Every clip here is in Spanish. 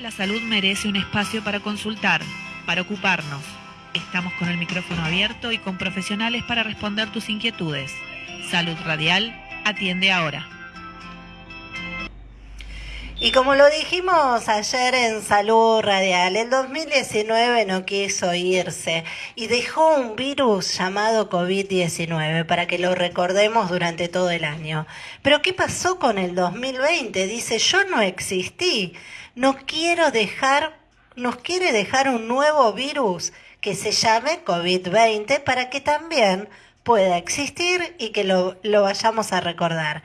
La salud merece un espacio para consultar, para ocuparnos. Estamos con el micrófono abierto y con profesionales para responder tus inquietudes. Salud Radial atiende ahora. Y como lo dijimos ayer en Salud Radial, el 2019 no quiso irse y dejó un virus llamado COVID-19 para que lo recordemos durante todo el año. Pero ¿qué pasó con el 2020? Dice, yo no existí, no quiero dejar, nos quiere dejar un nuevo virus que se llame COVID-20 para que también pueda existir y que lo, lo vayamos a recordar.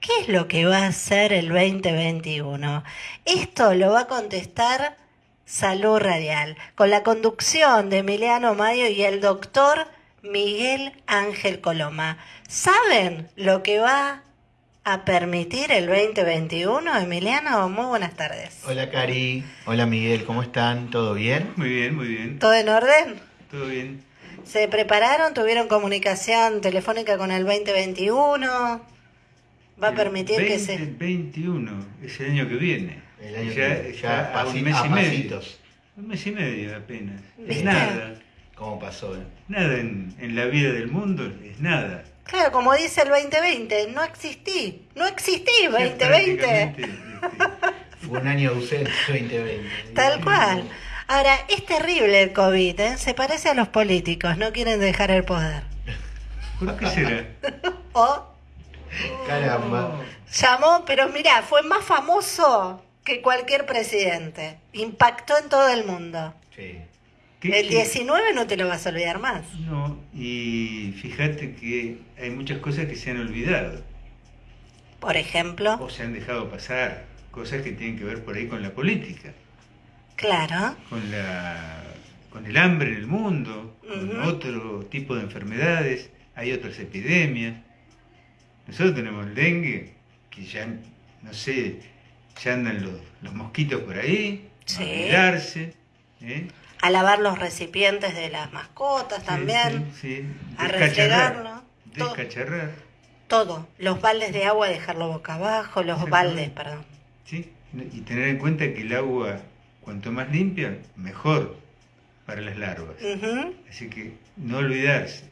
¿Qué es lo que va a hacer el 2021? Esto lo va a contestar Salud Radial, con la conducción de Emiliano Mayo y el doctor Miguel Ángel Coloma. ¿Saben lo que va a permitir el 2021, Emiliano? Muy buenas tardes. Hola Cari, hola Miguel, ¿cómo están? ¿Todo bien? Muy bien, muy bien. ¿Todo en orden? Todo bien. ¿Se prepararon? ¿Tuvieron comunicación telefónica con el 2021? Va a permitir que se... 2021, es el año que viene. El año ya, que ya, a un mes y medio. Un mes y medio apenas. Es nada. ¿Cómo pasó? Eh? Nada en, en, la vida del mundo, es nada. Claro, como dice el 2020, no existí. No existí 2020. Este, fue un año ausente 2020. Tal cual. Ahora, es terrible el COVID, ¿eh? Se parece a los políticos, no quieren dejar el poder. ¿Por qué será? o Caramba. Llamó, pero mira, fue más famoso que cualquier presidente. Impactó en todo el mundo. Sí. El 19 no te lo vas a olvidar más. No, y fíjate que hay muchas cosas que se han olvidado. Por ejemplo. O se han dejado pasar. Cosas que tienen que ver por ahí con la política. Claro. Con la con el hambre en el mundo, con otro tipo de enfermedades, hay otras epidemias. Nosotros tenemos el dengue, que ya, no sé, ya andan los, mosquitos por ahí, a cuidarse. ¿eh? A lavar los recipientes de las mascotas también. Sí, A refregarlo. Descacharrar. Todo. Los baldes de agua dejarlo boca abajo, los baldes, perdón. Sí, y tener en cuenta que el agua, cuanto más limpia, mejor para las larvas. Así que no olvidarse.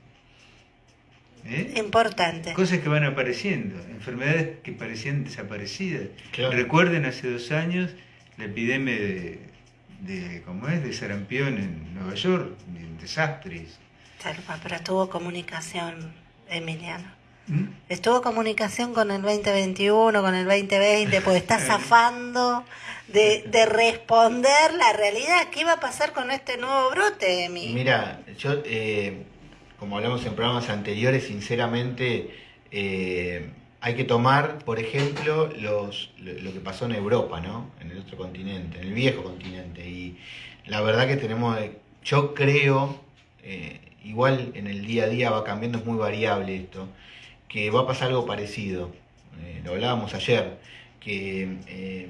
¿Eh? Importante. Cosas que van apareciendo, enfermedades que parecían desaparecidas. Recuerden hace dos años la epidemia de, de, ¿cómo es? de sarampión en Nueva York, en desastres. pero estuvo comunicación, Emiliano. ¿Mm? Estuvo comunicación con el 2021, con el 2020, pues está zafando de, de, responder la realidad. ¿Qué va a pasar con este nuevo brote, Emi? Mira, yo... Eh como hablamos en programas anteriores, sinceramente eh, hay que tomar, por ejemplo, lo, que pasó en Europa, ¿no? En el otro continente, en el viejo continente. Y la verdad que tenemos, yo creo, eh, igual en el día a día va cambiando, es muy variable esto, que va a pasar algo parecido. Eh, lo hablábamos ayer, que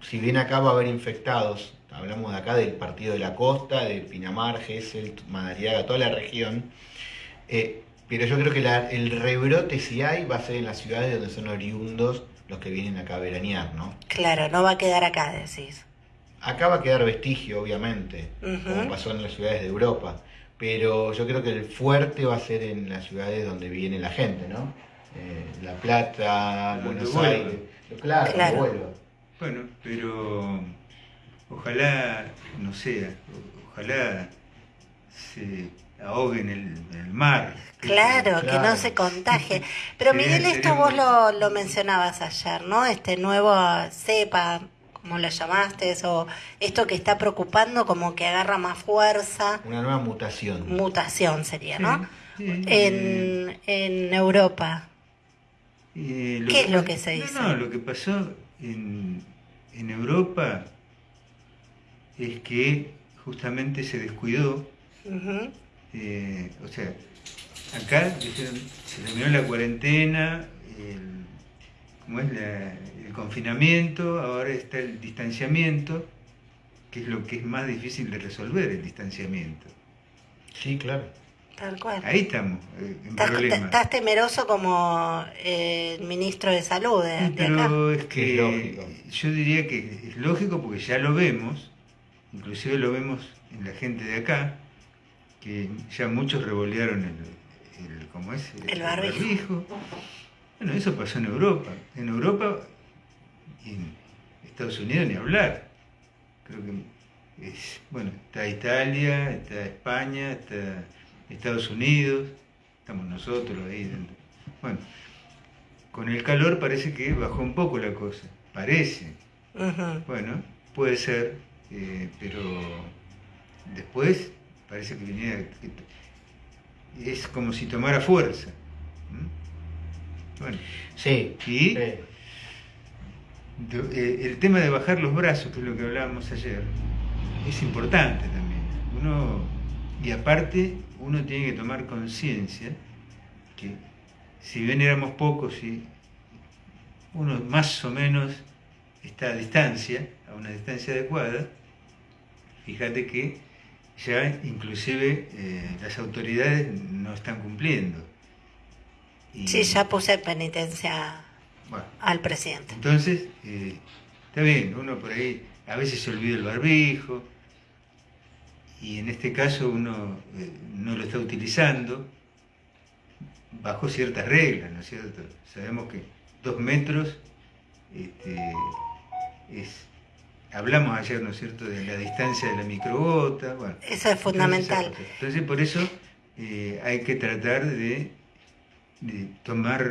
si bien acá va a haber infectados hablamos de acá del partido de la costa, de Pinamar, Gesell, Madariaga, toda la región. Eh, pero yo creo que el rebrote, si hay, va a ser en las ciudades donde son oriundos los que vienen acá a veranear, ¿no? Claro, no va a quedar acá, decís. Acá va a quedar vestigio, obviamente, como pasó en las ciudades de Europa. Pero yo creo que el fuerte va a ser en las ciudades donde viene la gente, ¿no? Eh, la Plata, Buenos Aires. Claro, claro. Bueno, pero Ojalá no sea, ojalá se ahogue en el, mar. Claro, que no se contagie. Pero Miguel, esto vos lo, lo, mencionabas ayer, ¿no? Este nuevo cepa, como lo llamaste, o esto que está preocupando como que agarra más fuerza. Una nueva mutación. Mutación sería, ¿no? en, en Europa. ¿Qué es lo que se dice? No, lo que pasó en, en Europa es que justamente se descuidó. Eh, o sea, acá se terminó la cuarentena, el, es el confinamiento, ahora está el distanciamiento, que es lo que es más difícil de resolver, el distanciamiento. Sí, claro. Tal cual. Ahí estamos, eh, en Estás, problema. estás temeroso como eh, el ministro de Salud de, de acá. Pero es que Es lógico. yo diría que es lógico porque ya lo vemos, inclusive lo vemos en la gente de acá, que ya muchos revolearon el, el ¿cómo es? El barbijo. Bueno, eso pasó en Europa. En Europa y en Estados Unidos ni hablar. Creo que es, bueno, está Italia, está España, está Estados Unidos, estamos nosotros ahí dentro. Bueno, con el calor parece que bajó un poco la cosa, parece. Bueno, puede ser, eh, pero después parece que viniera, que- es como si tomara fuerza. ¿Mm? Bueno, Sí. y sí. eh, el tema de bajar los brazos, que es lo que hablábamos ayer, es importante también. Uno, y aparte, uno tiene que tomar conciencia que si bien éramos pocos y uno más o menos está a distancia, una distancia adecuada, fíjate que ya inclusive eh, las autoridades no están cumpliendo. Y- Sí, ya puse en penitencia bueno, al presidente. entonces, eh, está bien, uno por ahí a veces se olvida el barbijo y en este caso uno eh, no lo está utilizando bajo ciertas reglas, ¿no es cierto? Sabemos que dos metros este, es... Hablamos ayer, ¿no es cierto?, de la distancia de la microgota, bueno. Eso es fundamental. Entonces, Entonces, por eso eh, hay que tratar de, de tomar,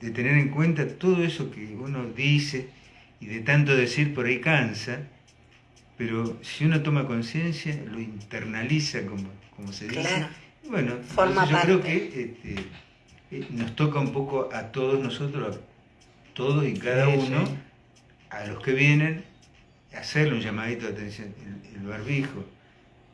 de tener en cuenta todo eso que uno dice y de tanto decir por ahí cansa, pero si uno toma conciencia, lo internaliza, como, como se dice. Claro. y Bueno, Forma entonces yo creo que este, eh, nos toca un poco a todos nosotros, a todos y cada Sí, uno, sí. a los que vienen, hacerle un llamadito de atención, el, el barbijo.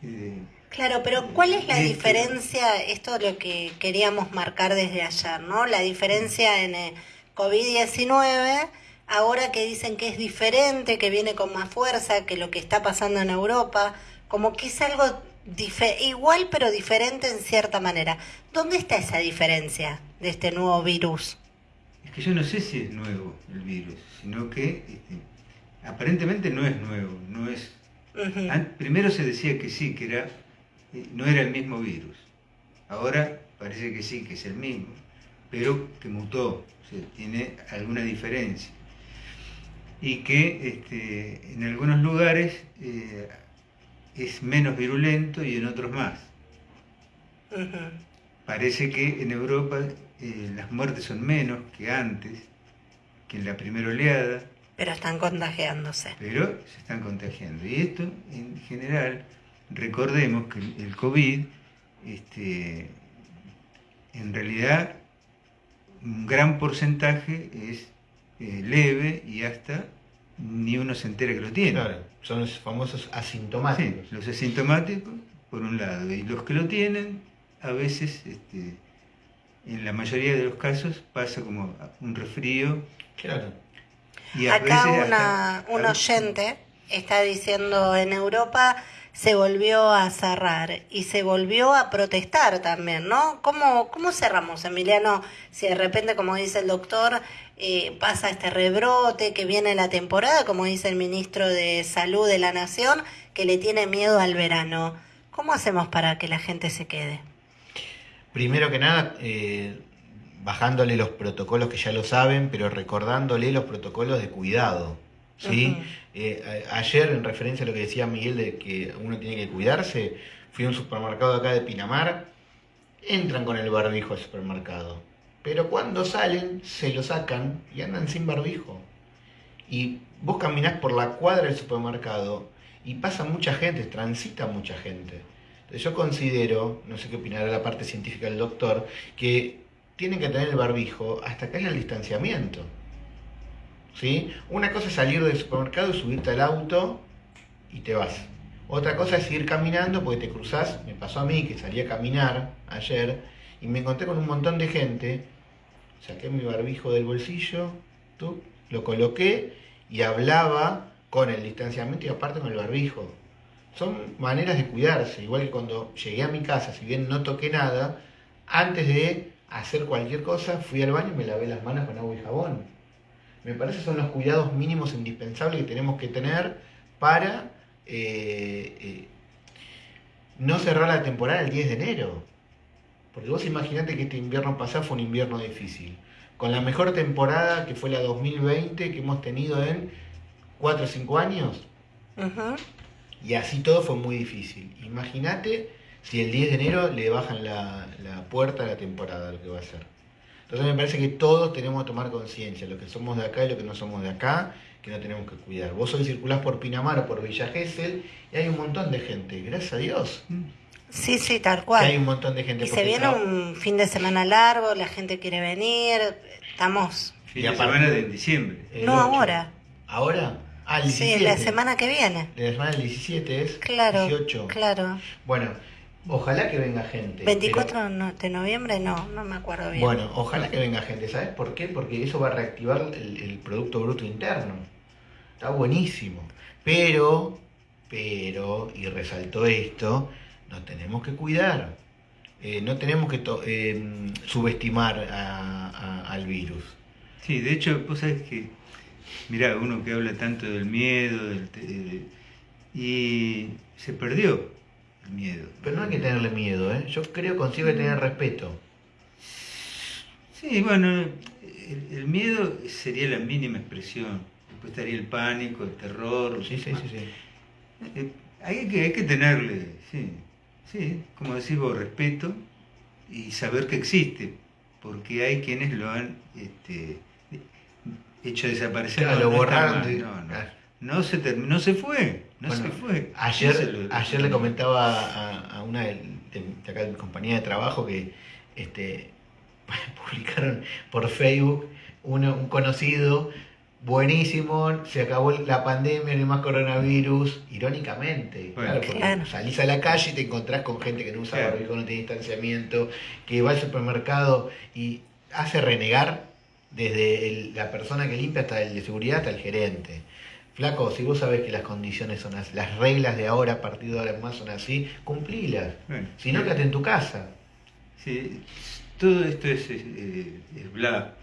eh, Claro, pero ¿cuál es la Este- diferencia? Esto es lo que queríamos marcar desde ayer, ¿no? La diferencia en el COVID-19, ahora que dicen que es diferente, que viene con más fuerza que lo que está pasando en Europa, como que es algo igual pero diferente en cierta manera. ¿Dónde está esa diferencia de este nuevo virus? Es que yo no sé si es nuevo el virus, sino que este, aparentemente no es nuevo, no es. Primero se decía que sí, que era, eh, no era el mismo virus. Ahora parece que sí, que es el mismo, pero que mutó, o sea, tiene alguna diferencia. Y que este, en algunos lugares eh, es menos virulento y en otros más. Parece que en Europa eh, las muertes son menos que antes, que en la primera oleada, Pero están contagiándose. pero se están contagiando. Y esto, en general, recordemos que el COVID, este, en realidad, un gran porcentaje es eh, leve y hasta ni uno se entera que lo tiene. Claro, son los famosos Sí, asintomáticos. los asintomáticos, por un lado, y los que lo tienen, a veces, este, en la mayoría de los casos, pasa como un resfrío. Claro. Y Acá una, un oyente está diciendo en Europa se volvió a cerrar y se volvió a protestar también, ¿no? ¿Cómo, cómo cerramos, Emiliano? Si de repente, como dice el doctor, eh, pasa este rebrote, que viene la temporada, como dice el ministro de Salud de la Nación, que le tiene miedo al verano. ¿Cómo hacemos para que la gente se quede? Primero que nada, eh, bajándole los protocolos que ya lo saben, pero recordándole los protocolos de cuidado. ¿sí? Eh, a- ayer, en referencia a lo que decía Miguel de que uno tiene que cuidarse, fui a un supermercado acá de Pinamar, entran con el barbijo al supermercado, pero cuando salen se lo sacan y andan sin barbijo. Y vos caminás por la cuadra del supermercado y pasa mucha gente, transita mucha gente. Entonces yo considero, no sé qué opinará la parte científica del doctor, que tienen que tener el barbijo hasta que haya el distanciamiento. ¿Sí? Una cosa es salir del supermercado y subirte al auto y te vas. Otra cosa es ir caminando porque te cruzás, me pasó a mí que salí a caminar ayer y me encontré con un montón de gente, saqué mi barbijo del bolsillo, tú, lo coloqué y hablaba con el distanciamiento y aparte con el barbijo. son maneras de cuidarse. Igual que cuando llegué a mi casa, si bien no toqué nada, antes de hacer cualquier cosa, fui al baño y me lavé las manos con agua y jabón. Me parece que son los cuidados mínimos indispensables que tenemos que tener para eh, eh, no cerrar la temporada el 10 de enero. Porque vos imaginate que este invierno pasado fue un invierno difícil. Con la mejor temporada que fue la 2020 que hemos tenido en 4 o 5 años. Y así todo fue muy difícil. Imagínate si el 10 de enero le bajan la, puerta a la temporada, lo que va a ser. Entonces me parece que todos tenemos que tomar conciencia, los que somos de acá y los que no somos de acá, que no tenemos que cuidar. Vos hoy circulás por Pinamar o por Villa Gesell y hay un montón de gente, gracias a Dios. Sí, sí, tal cual. hay un montón de gente. Y se viene un fin de semana largo, la gente quiere venir, estamos... Fin de semana de diciembre. no ahora. ¿Ahora? Ah, el 17. Sí, la semana que viene. La semana del 17 es claro, 18. Claro. Bueno, Ojalá que venga gente. 24 de noviembre, no, no me acuerdo bien. Bueno, ojalá que venga gente. ¿Sabes por qué? Porque eso va a reactivar el, Producto Bruto Interno. Está buenísimo. Pero, pero, y resaltó esto, nos tenemos que cuidar. Eh, no tenemos que eh, subestimar al virus. Sí, de hecho, vos sabés que, mirá, uno que habla tanto del miedo, y se perdió miedo. Pero no hay que tenerle miedo, ¿eh? Yo creo que consigue tener respeto. Sí, bueno, el, miedo sería la mínima expresión. Después estaría el pánico, el terror. Sí, sí, sí, sí. Eh, hay, que, hay que tenerle, sí, sí, como decís vos, respeto y saber que existe, porque hay quienes lo han este, hecho desaparecer. lo borraron. no, no, no, se terminó, se fue. No se fue. Ayer, ayer le comentaba a, una de, acá de mi compañía de trabajo que este, publicaron por Facebook un conocido buenísimo, se acabó la pandemia, no hay más coronavirus, irónicamente. claro, salís a la calle y te encontrás con gente que no usa barbijo, no tiene distanciamiento, que va al supermercado y hace renegar desde la persona que limpia hasta el de seguridad hasta el gerente. Flaco, si vos sabés que las condiciones son así, las reglas de ahora, a partir de ahora en más son así, cumplilas. si no, quédate en tu casa. Sí, todo esto es, bla,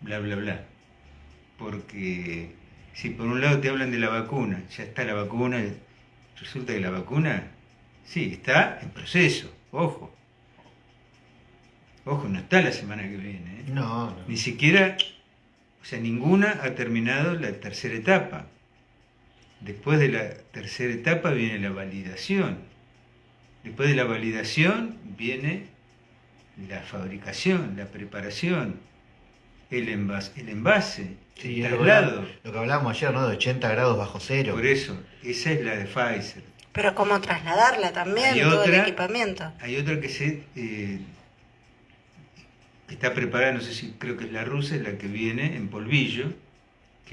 bla, bla, bla. Porque si por un lado te hablan de la vacuna, ya está la vacuna, resulta que la vacuna, sí, está en proceso, ojo. Ojo, no está la semana que viene. ¿eh? No, no. Ni siquiera o sea, ninguna ha terminado la tercera etapa. Después de la tercera etapa viene la validación. Después de la validación viene la fabricación, la preparación, el envase, el, envase, el traslado. Lo que hablábamos ayer, ¿no? De 80 grados bajo cero. Por eso, esa es la de Pfizer. Pero cómo trasladarla también, todo el equipamiento. Hay otra que se eh, está preparada, no sé si creo que es la rusa, es la que viene en polvillo,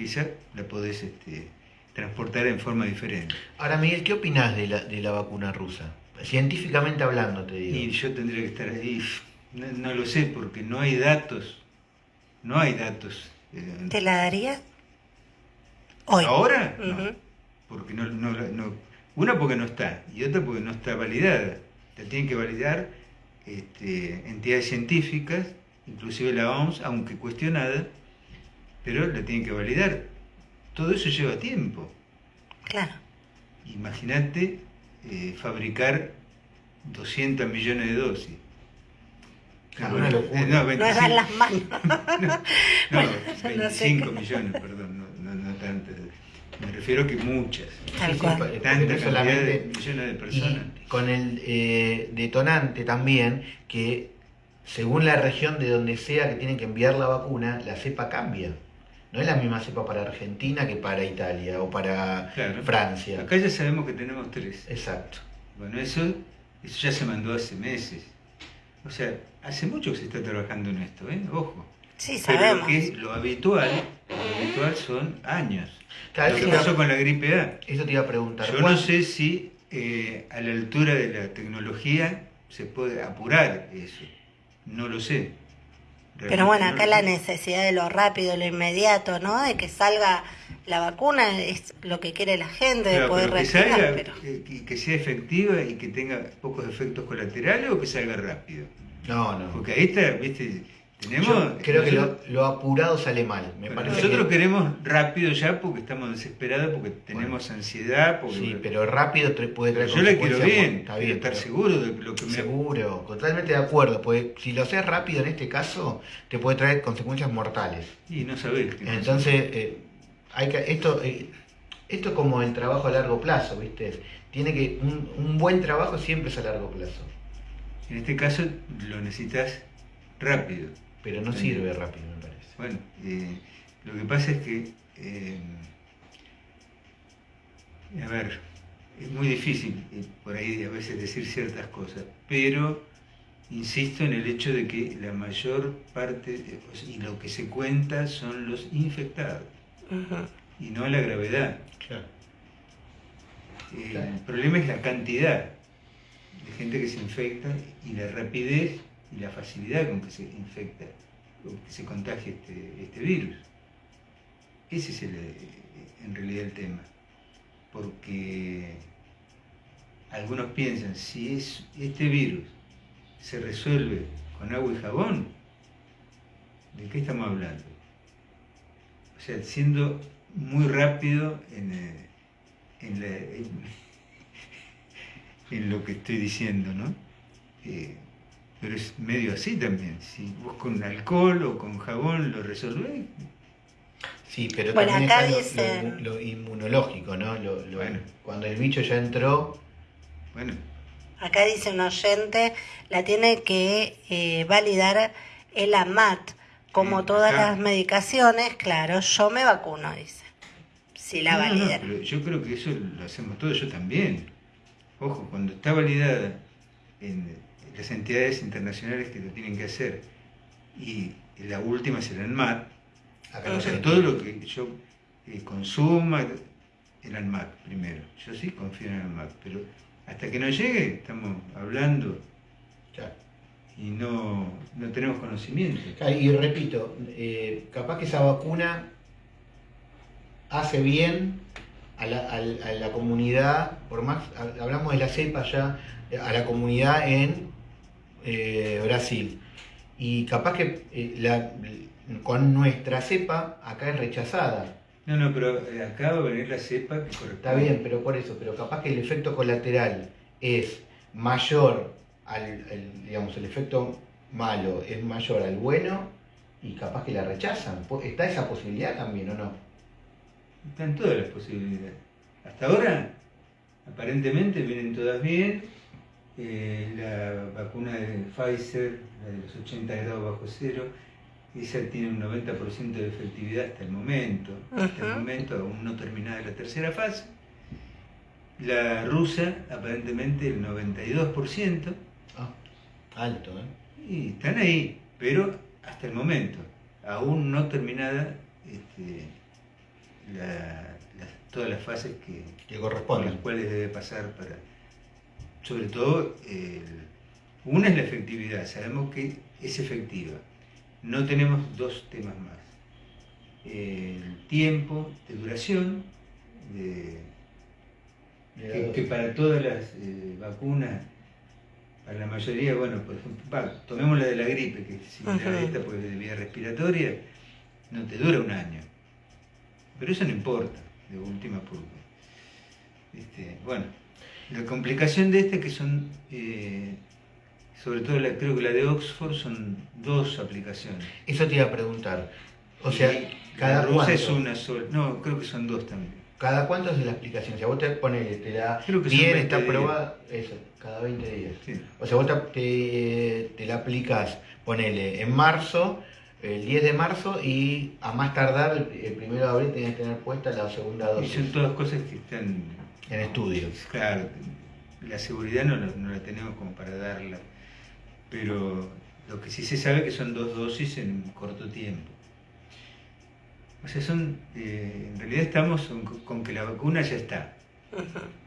esa la podés este, transportar en forma diferente. Ahora, Miguel, ¿qué opinás de la, de la vacuna rusa? Científicamente hablando, te digo. Y yo tendría que estar ahí. No, lo sé, porque no hay datos. No hay datos. Eh, ¿Te la darías? Hoy. ¿Ahora? No. Porque no, no, no, Una porque no está, y otra porque no está validada. La tienen que validar este, entidades científicas inclusive la OMS, aunque cuestionada, pero la tienen que validar. Todo eso lleva tiempo. Claro. Imagínate eh, fabricar 200 millones de dosis. No, no, no, 25, no las manos. no, 25 millones, perdón, no, no, tantas. Me refiero que muchas. Tal cual. Tantas de millones de personas. con el eh, detonante también que según la región de donde sea que tienen que enviar la vacuna, la cepa cambia. No es la misma cepa para Argentina que para Italia o para Francia. Acá ya sabemos que tenemos tres. Exacto. Bueno, eso, eso ya se mandó hace meses. O sea, hace mucho que se está trabajando en esto, ¿eh? Ojo. Sí, sabemos. Pero lo, que lo habitual, lo habitual son años. Claro, lo que pasó con la gripe A. Eso te iba a preguntar. Yo no sé si eh, a la altura de la tecnología se puede apurar eso. No lo sé. Pero bueno, acá la necesidad de lo rápido, lo inmediato, ¿no? De que salga la vacuna es lo que quiere la gente, de poder reaccionar, salga, pero... que, que sea efectiva y que tenga pocos efectos colaterales o que salga rápido. No, no. Porque ahí está, viste, tenemos... Yo creo que lo, lo apurado sale mal. Me bueno, parece nosotros que- queremos rápido ya porque estamos desesperados, porque tenemos ansiedad, porque Sí, pero rápido puede traer yo la quiero bien, Está estar pero- seguro de lo que me Seguro, totalmente de acuerdo, porque si lo haces rápido en este caso, te puede traer consecuencias mortales. Y no sabés. qué. Entonces, eh, hay que, esto, eh, esto es como el trabajo a largo plazo, ¿viste? Tiene que, un, un buen trabajo siempre es a largo plazo, En este caso lo necesitas rápido. Pero no sirve rápido, me parece. Bueno, eh, lo que pasa es que, eh, a ver, es muy difícil eh, por ahí a veces decir ciertas cosas, pero insisto en el hecho de que la mayor parte de- o sea, y lo que se cuenta son los infectados y no la gravedad. Claro. Eh, Claro. El problema es la cantidad de gente que se infecta y la rapidez y la facilidad con que se infecta o que se contagia este, este virus. Ese es el, en realidad el tema. Porque algunos piensan, si es, este virus se resuelve con agua y jabón, ¿de qué estamos hablando? O sea, siendo muy rápido en, eh, en lo que estoy diciendo, ¿no? Eh, pero es medio así también. Si vos con alcohol o con jabón lo resolvés, Sí, pero Bueno, también acá está lo- dice- lo, lo inmunológico, ¿no? Lo- lo- Bueno. Cuando el bicho ya entró, bueno, Acá dice un oyente, la tiene que eh, validar el AMAT. Como todas acá. las medicaciones, claro, yo me vacuno, dice. Si la No, yo creo que eso lo hacemos todos, yo también. Ojo, cuando está validada en las entidades internacionales que lo tienen que hacer y la última será en MAT, acá O sea, todo lo que yo eh, consuma, el ANMAT primero. Yo sí confío en el ANMAT, pero hasta que no llegue estamos hablando Claro. y no, no tenemos conocimiento. Claro, Y repito, eh, capaz que esa vacuna hace bien a la, a la- a la comunidad, por más, ha- hablamos de la cepa ya, a la comunidad en eh, Brasil. Y capaz que eh, la- con nuestra cepa acá es rechazada. No, no, pero acá va a venir la cepa que corresponde. Está bien, pero por eso, pero capaz que el efecto colateral es mayor al, al- digamos, el efecto malo es mayor al bueno y capaz que la rechazan. ¿Está esa posibilidad también o no? Están todas las posibilidades. Hasta ahora, aparentemente vienen todas bien. Eh, la vacuna de Pfizer, la de los 80 grados bajo cero, esa tiene un 90% de efectividad hasta el momento. Hasta el momento, aún no terminada la tercera fase. La rusa, aparentemente el 92%. Ah, alto, ¿eh? Y están ahí, pero hasta el momento, aún no terminada este, la- todas las fases que, Que por corresponde. las cuales debe pasar para, sobre todo, el- una es la efectividad, sabemos que es efectiva. No tenemos dos temas más. El tiempo de duración, de, que, que para todas las eh, vacunas, para la mayoría, bueno, por ejemplo, va, tomemos la de la gripe, que es similar a Ujú. esta porque es de vía respiratoria, no te dura un año. Pero eso no importa, de última porque. Este, bueno, la complicación de esta es que son, eh, sobre todo la, creo que la de Oxford, son dos aplicaciones. Eso te iba a preguntar. O sea, Y cada rusa es una sola. No, creo que son dos también. cada cuánto es la explicación. Si a vos te pones, te da Creo que son bien, 20 está aprobada, eso, cada 20 días. Sí. O sea, vos te, la aplicas, ponele, en marzo, el 10 de marzo, y a más tardar, el, el primero de abril, tenés que tener puesta la segunda Y dosis son todas cosas que están en estudios. Claro, la seguridad no, la- no la tenemos como para darla, pero lo que sí se sabe que son dos dosis en corto tiempo. O sea, son, eh, en realidad estamos con, con que la vacuna ya está,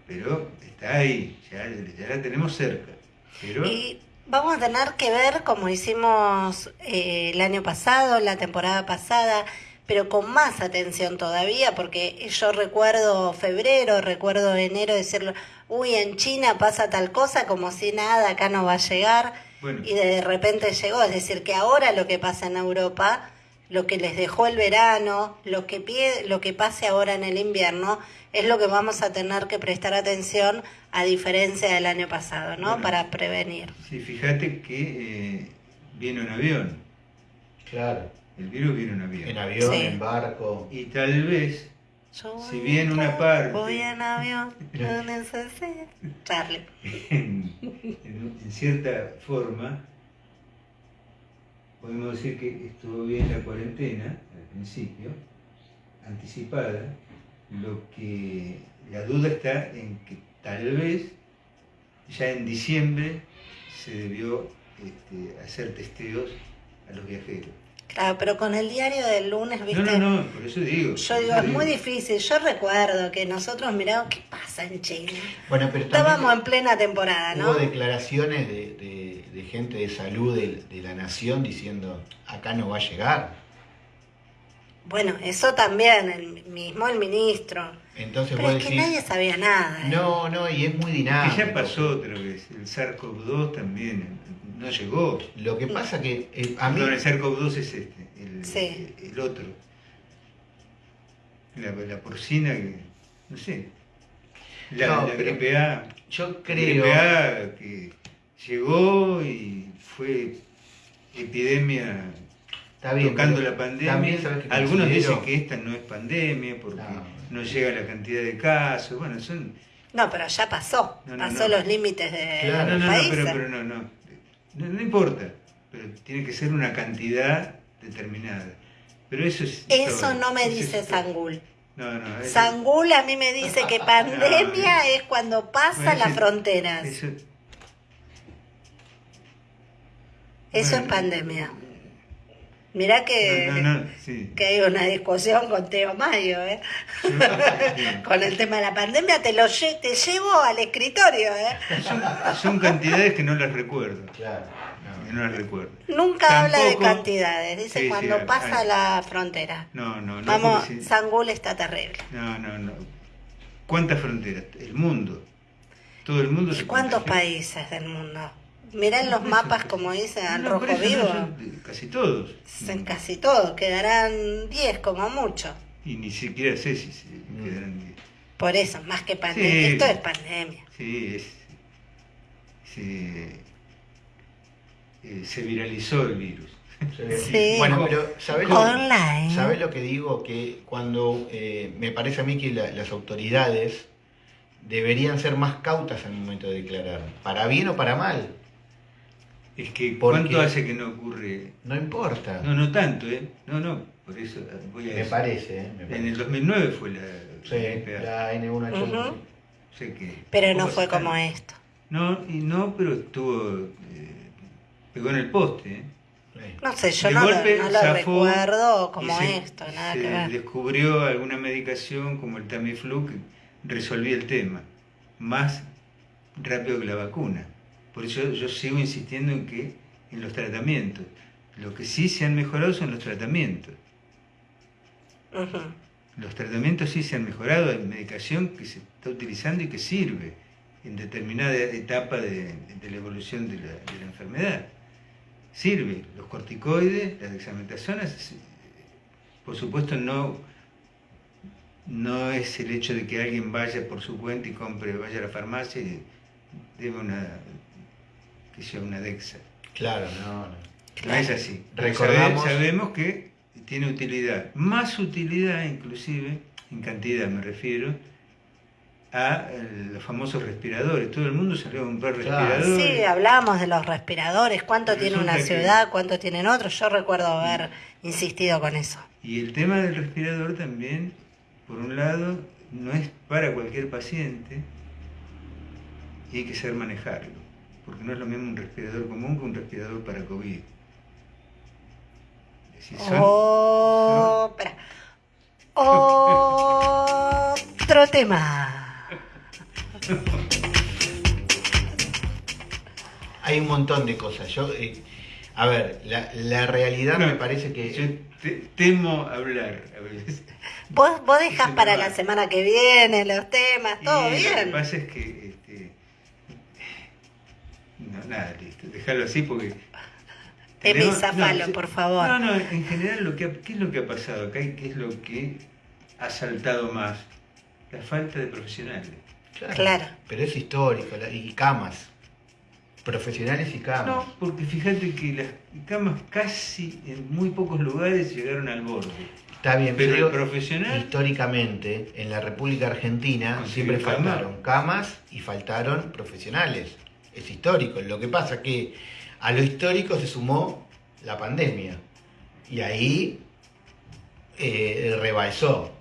pero está ahí, ya, ya la tenemos cerca. Pero Y vamos a tener que ver, como hicimos eh, el año pasado, la temporada pasada, pero con más atención todavía, porque yo recuerdo febrero, recuerdo enero decirlo, uy, en China pasa tal cosa como si nada, acá no va a llegar, y de repente llegó, es decir, que ahora lo que pasa en Europa, lo que les dejó el verano, lo que, pide, lo que pase ahora en el invierno, es lo que vamos a tener que prestar atención a diferencia del año pasado, ¿no? Para prevenir. Sí, fíjate que eh, viene un avión. Claro. El virus viene en avión. En avión, en barco. Y tal vez, si bien una parte... Voy en avión, no necesito... Charlie. En, en cierta forma, podemos decir que estuvo bien la cuarentena, al principio, anticipada, lo que la duda está en que tal vez ya en diciembre se debió este, hacer testeos a los viajeros. Claro, pero con el diario del lunes, ¿viste? No, no, no, por eso digo. Yo digo, es muy difícil. Yo recuerdo que nosotros miramos qué pasa en China. Bueno, pero Estábamos en plena temporada, ¿no? Hubo declaraciones de, de, gente de salud de, de, la nación diciendo, acá no va a llegar. Bueno, eso también, el mismo el ministro. Entonces Pero es que nadie sabía nada. ¿eh? No, no, y es muy dinámico. Que ya pasó otra vez. El SARS-CoV-2 también no llegó. Lo que pasa que eh, a mí... el SARS-CoV-2 es este, el, el, otro. La, porcina, que, no sé. La, no, la gripe A. Yo creo... gripe A que llegó y fue epidemia Está bien, tocando la pandemia. Algunos dicen que esta no es pandemia porque no. llega la cantidad de casos. Bueno, son. No, pero ya pasó. pasó los límites de claro. no, no, no, pero, pero no, no, no. importa. Pero tiene que ser una cantidad determinada. Pero eso es. Eso no me dice Sangul. No, no, Sangul a mí me dice que pandemia es cuando pasa las fronteras. Eso, eso es pandemia. Mirá que, que hay una discusión con Teo Mayo, ¿eh? con el tema de la pandemia, te lo te llevo al escritorio. ¿eh? Son, cantidades que no las recuerdo. Claro. No, las recuerdo. Nunca habla de cantidades, dice cuando pasa la frontera. No, no, no. Vamos, Sangul está terrible. No, no, no. ¿Cuántas fronteras? El mundo. Todo el mundo ¿Y cuántos países del mundo? Mirá en los mapas, como dice, al rojo vivo. casi todos. En casi todos, quedarán 10 como mucho. Y ni siquiera sé si quedarán 10. Por eso, más que pandemia. Esto es pandemia. Sí, es, se, eh, se viralizó el virus. Sí. Bueno, pero ¿sabés lo, lo que digo? Que cuando eh, me parece a mí que las autoridades deberían ser más cautas al momento de declarar, para bien o para mal. Es que ¿cuánto hace que no ocurre? No importa. No, no tanto, ¿eh? No, no, por eso voy a Me parece, ¿eh? En el 2009 fue la, sí, la N1H1. sé que pero no fue como esto. No, y no, pero estuvo... Eh, pegó en el poste, ¿eh? No sé, yo no, golpe, no, lo recuerdo como esto, nada se que ver. descubrió alguna medicación como el Tamiflu que resolvía el tema, más rápido que la vacuna. Por eso yo sigo insistiendo en que en los tratamientos. Lo que sí se han mejorado son los tratamientos. Los tratamientos sí se han mejorado, hay medicación que se está utilizando y que sirve en determinada etapa de, la evolución de la, enfermedad. Sirve. Los corticoides, las dexametasona, por supuesto no, no es el hecho de que alguien vaya por su cuenta y compre, vaya a la farmacia y debe una que sea una DEXA. Claro, no, no. es así. Recordamos... Sabemos que tiene utilidad, más utilidad inclusive, en cantidad me refiero, a eh, los famosos respiradores. Todo el mundo salió a comprar respiradores. Sí, hablamos de los respiradores, cuánto tiene una ciudad, cuánto tienen otros. Yo recuerdo haber insistido con eso. Y el tema del respirador también, por un lado, no es para cualquier paciente y hay que saber manejarlo porque no es lo mismo un respirador común que un respirador para COVID. oh, espera. Otro tema. Hay un montón de cosas. Yo, eh, A ver, la, la realidad me parece que... Yo te- temo hablar a veces. Vos, vos dejás Sí, para la semana que viene los temas, todo Y Lo que bien. pasa es que. No, nada, listo. Déjalo así porque. Tenemos- zafalo, sí. por favor. No, no, en general, lo que, ha- ¿qué es lo que ha pasado acá y qué es lo que ha saltado más? La falta de profesionales. Claro. Pero es histórico, y camas. Profesionales y camas. No, porque fíjate que las camas casi en muy pocos lugares llegaron al borde. Está bien, Pero pero el profesional- históricamente en la República Argentina siempre faltaron camas y faltaron profesionales. Es histórico. Lo que pasa que a lo histórico se sumó la pandemia y ahí eh, rebalsó.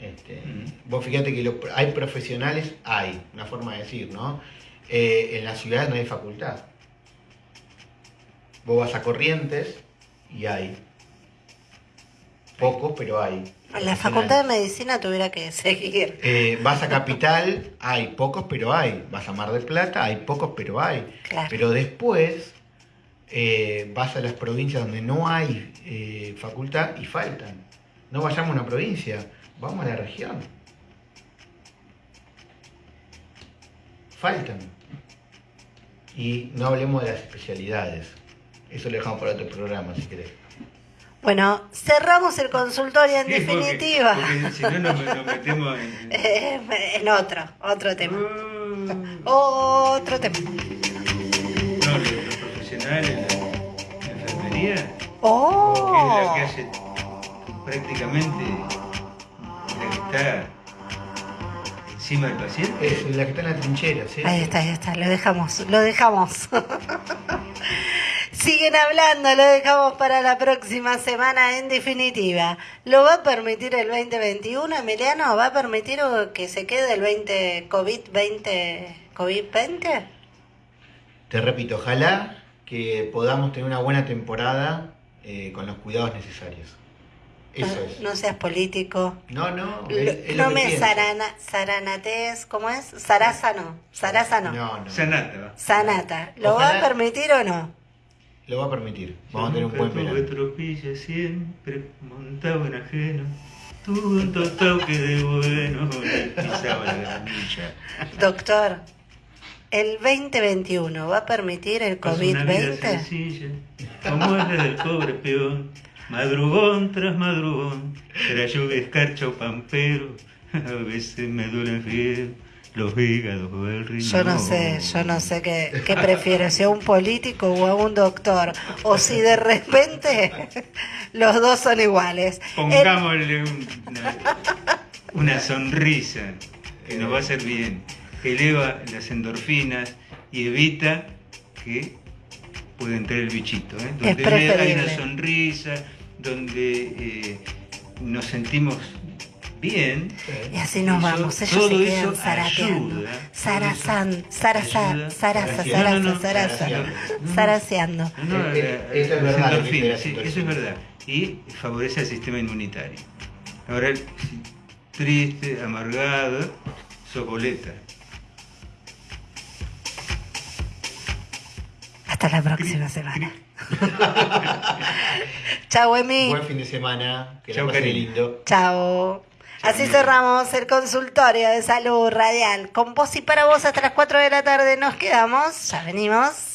Este, Mm. Vos fíjate que lo- hay profesionales, hay, una forma de decir, ¿no? Eh, en las ciudades no hay facultad. Vos vas a Corrientes y hay. Pocos, pero hay. La facultad de medicina tuviera que seguir. Eh, vas a Capital, hay pocos, pero hay. Vas a Mar del Plata, hay pocos, pero hay. Claro. Pero después eh, vas a las provincias donde no hay eh, facultad y faltan. No vayamos a una provincia, vamos a la región. Faltan. Y no hablemos de las especialidades. Eso lo dejamos para otro programa, si querés. Bueno, cerramos el consultorio en Sí, definitiva. Porque, si no nos, nos metemos en. Eh, en otro, otro tema. Uh, Otro tema. No, los, los profesionales, la, la enfermería, que es Oh. la que hace prácticamente la que está encima del paciente. Es la que está en la trinchera, ¿sí? Ahí está, ahí está, lo dejamos, lo dejamos. Siguen hablando, lo dejamos para la próxima semana en definitiva. ¿Lo va a permitir el 2021, Emiliano? ¿Va a permitir que se quede el 20 COVID-20? ¿COVID-20? Te repito, ojalá que podamos tener una buena temporada eh, con los cuidados necesarios. Eso no, es. no seas político. No, no, es, es no me sarana, saranates, ¿cómo es? Sarasa no, Sarasa no. No, no. Sanata. Sanata, ¿lo va a permitir o no? Lo va a permitir. Vamos a tener un Yo buen verano. tropilla siempre montado en ajeno. Tuve un toque de bueno, le pisaba la granilla. Doctor, ¿el 2021 va a permitir el Paso una vida COVID-20? sencilla, como es la del pobre peón. Madrugón tras madrugón, será lluvia, escarcha o pampero. A veces me duelen fiebre los hígados o el riñón. Yo no sé, yo no sé qué, qué prefiero, si a un político o a un doctor, o si de repente los dos son iguales. Pongámosle un- una, una sonrisa que nos va a hacer bien, que eleva las endorfinas y evita que pueda entrar el bichito. ¿eh? Donde hay una sonrisa, donde eh, nos sentimos bien. Y así nos Eso- vamos, ellos se quedan zarateando. No, no, Eh, eh, la- eso es verdad, sí, eso es verdad. Y favorece al sistema inmunitario. Ahora, triste, amargado, sos boleta. Hasta la próxima semana. Chau, Emi. Buen fin de semana. Que Chau, la lindo. Chao. Así cerramos el consultorio de salud radial. Con vos y para vos hasta las 4 de la tarde nos quedamos. Ya venimos.